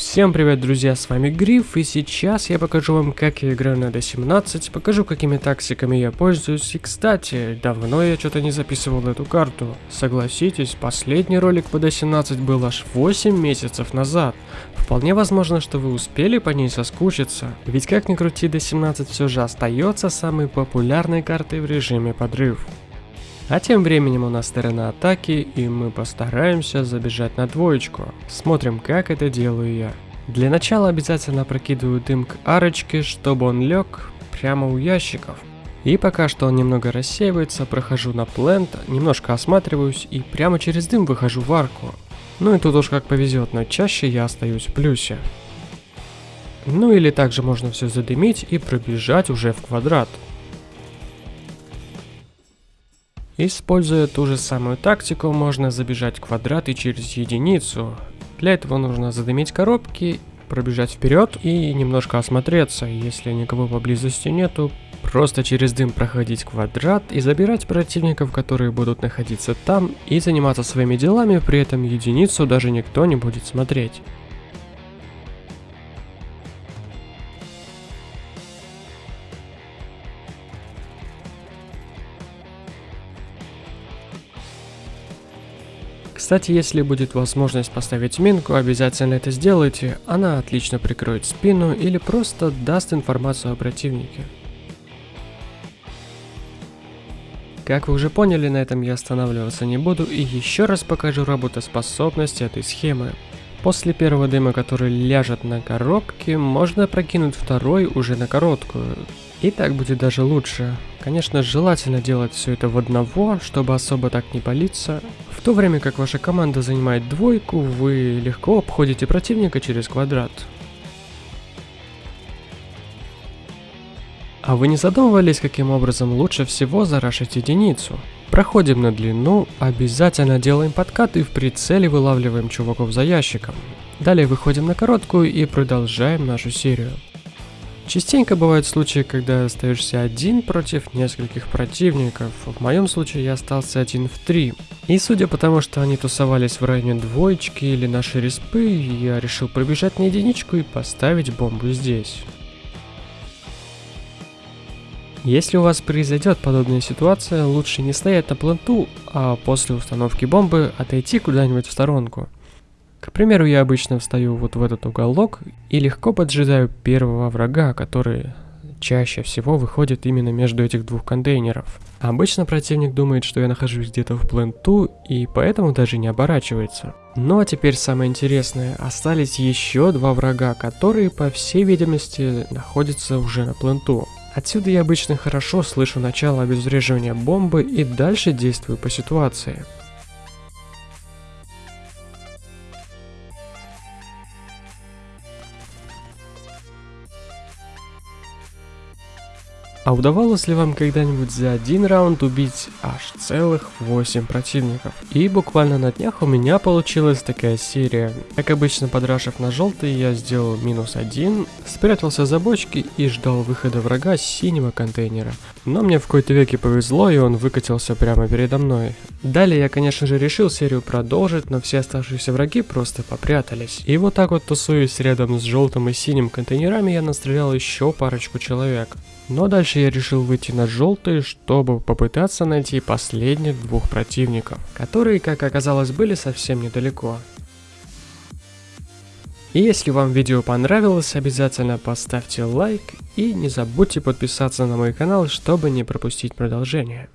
Всем привет, друзья, с вами Гриф, и сейчас я покажу вам, как я играю на D17, покажу, какими тактиками я пользуюсь, и, кстати, давно я что-то не записывал эту карту. Согласитесь, последний ролик по D17 был аж 8 месяцев назад. Вполне возможно, что вы успели по ней соскучиться, ведь как ни крути, D17 все же остается самой популярной картой в режиме подрыв. А тем временем у нас сторона атаки, и мы постараемся забежать на двоечку. Смотрим, как это делаю я. Для начала обязательно прокидываю дым к арочке, чтобы он лег прямо у ящиков. И пока что он немного рассеивается, прохожу на плент, немножко осматриваюсь и прямо через дым выхожу в арку. Ну и тут уж как повезет, но чаще я остаюсь в плюсе. Ну или также можно все задымить и пробежать уже в квадрат. Используя ту же самую тактику, можно забежать квадрат и через единицу. Для этого нужно задымить коробки, пробежать вперед и немножко осмотреться. Если никого поблизости нету, просто через дым проходить квадрат и забирать противников, которые будут находиться там, и заниматься своими делами, при этом единицу даже никто не будет смотреть. Кстати, если будет возможность поставить минку, обязательно это сделайте, она отлично прикроет спину или просто даст информацию о противнике. Как вы уже поняли, на этом я останавливаться не буду и еще раз покажу работоспособность этой схемы. После первого дыма, который ляжет на коробке, можно прокинуть второй уже на короткую. И так будет даже лучше. Конечно, желательно делать все это в одного, чтобы особо так не палиться. В то время как ваша команда занимает двойку, вы легко обходите противника через квадрат. А вы не задумывались, каким образом лучше всего зарашить единицу? Проходим на длину, обязательно делаем подкат и в прицеле вылавливаем чуваков за ящиком. Далее выходим на короткую и продолжаем нашу серию. Частенько бывают случаи, когда остаешься один против нескольких противников. В моем случае я остался один в три. И судя по тому, что они тусовались в районе двоечки или нашей респы, я решил пробежать на единичку и поставить бомбу здесь. Если у вас произойдет подобная ситуация, лучше не стоять на планту, а после установки бомбы отойти куда-нибудь в сторонку. К примеру, я обычно встаю вот в этот уголок и легко поджидаю первого врага, который чаще всего выходит именно между этих двух контейнеров. Обычно противник думает, что я нахожусь где-то в пленту и поэтому даже не оборачивается. Ну а теперь самое интересное, остались еще два врага, которые по всей видимости находятся уже на пленту. Отсюда я обычно хорошо слышу начало обезвреживания бомбы и дальше действую по ситуации. А удавалось ли вам когда-нибудь за один раунд убить аж целых 8 противников? И буквально на днях у меня получилась такая серия. Как обычно, подрашив на желтый, я сделал минус один, спрятался за бочки и ждал выхода врага с синего контейнера. Но мне в какой-то веке повезло, и он выкатился прямо передо мной. Далее я, конечно же, решил серию продолжить, но все оставшиеся враги просто попрятались. И вот так вот тусуясь рядом с желтым и синим контейнерами, я настрелял еще парочку человек. Но дальше я решил выйти на желтый, чтобы попытаться найти последних двух противников, которые, как оказалось, были совсем недалеко. И если вам видео понравилось, обязательно поставьте лайк и не забудьте подписаться на мой канал, чтобы не пропустить продолжение.